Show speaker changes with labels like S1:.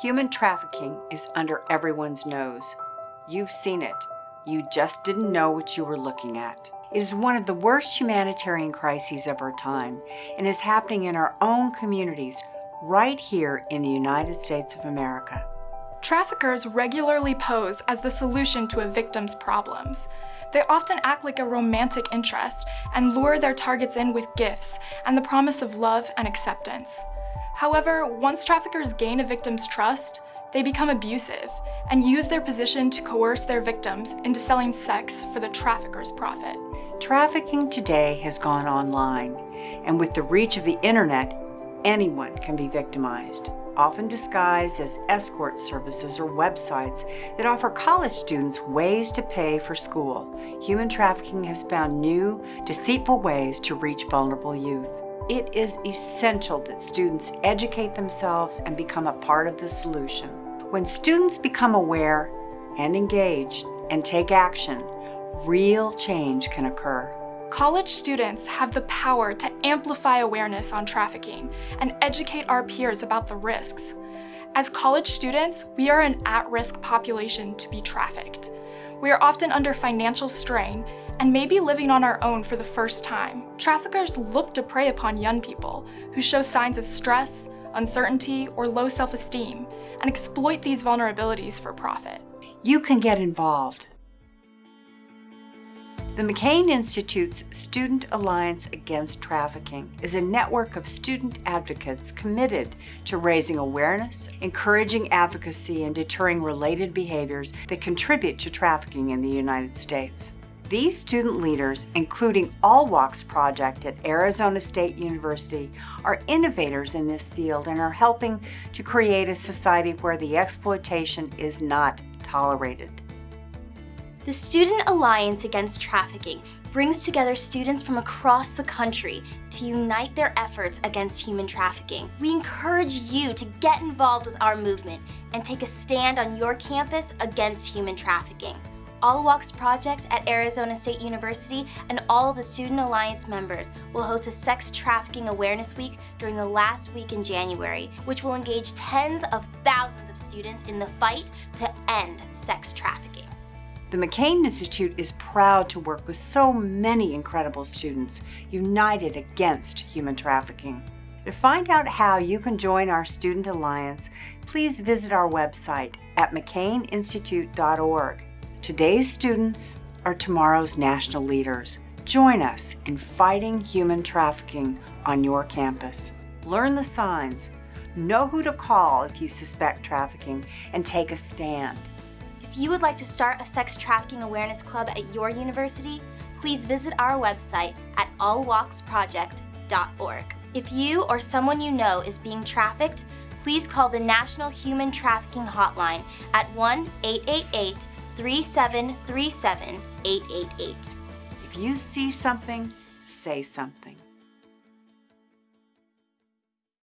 S1: Human trafficking is under everyone's nose. You've seen it. You just didn't know what you were looking at. It is one of the worst humanitarian crises of our time and is happening in our own communities right here in the United States of America.
S2: Traffickers regularly pose as the solution to a victim's problems. They often act like a romantic interest and lure their targets in with gifts and the promise of love and acceptance. However, once traffickers gain a victim's trust, they become abusive and use their position to coerce their victims into selling sex for the trafficker's profit.
S1: Trafficking today has gone online, and with the reach of the internet, anyone can be victimized, often disguised as escort services or websites that offer college students ways to pay for school. Human trafficking has found new, deceitful ways to reach vulnerable youth. It is essential that students educate themselves and become a part of the solution. When students become aware and engaged and take action, real change can occur.
S2: College students have the power to amplify awareness on trafficking and educate our peers about the risks. As college students, we are an at-risk population to be trafficked. We are often under financial strain and may be living on our own for the first time. Traffickers look to prey upon young people who show signs of stress, uncertainty, or low self-esteem and exploit these vulnerabilities for profit.
S1: You can get involved. The McCain Institute's Student Alliance Against Trafficking is a network of student advocates committed to raising awareness, encouraging advocacy, and deterring related behaviors that contribute to trafficking in the United States. These student leaders, including All Walks Project at Arizona State University, are innovators in this field and are helping to create a society where the exploitation is not tolerated.
S3: The Student Alliance Against Trafficking brings together students from across the country to unite their efforts against human trafficking. We encourage you to get involved with our movement and take a stand on your campus against human trafficking. All Walks Project at Arizona State University and all of the Student Alliance members will host a Sex Trafficking Awareness Week during the last week in January, which will engage tens of thousands of students in the fight to end sex trafficking.
S1: The McCain Institute is proud to work with so many incredible students united against human trafficking. To find out how you can join our Student Alliance, please visit our website at mccaininstitute.org. Today's students are tomorrow's national leaders. Join us in fighting human trafficking on your campus. Learn the signs, know who to call if you suspect trafficking, and take a stand.
S3: If you would like to start a sex trafficking awareness club at your university, please visit our website at allwalksproject.org. If you or someone you know is being trafficked, please call the National Human Trafficking Hotline at 1-888-3737-888.
S1: If you see something, say something.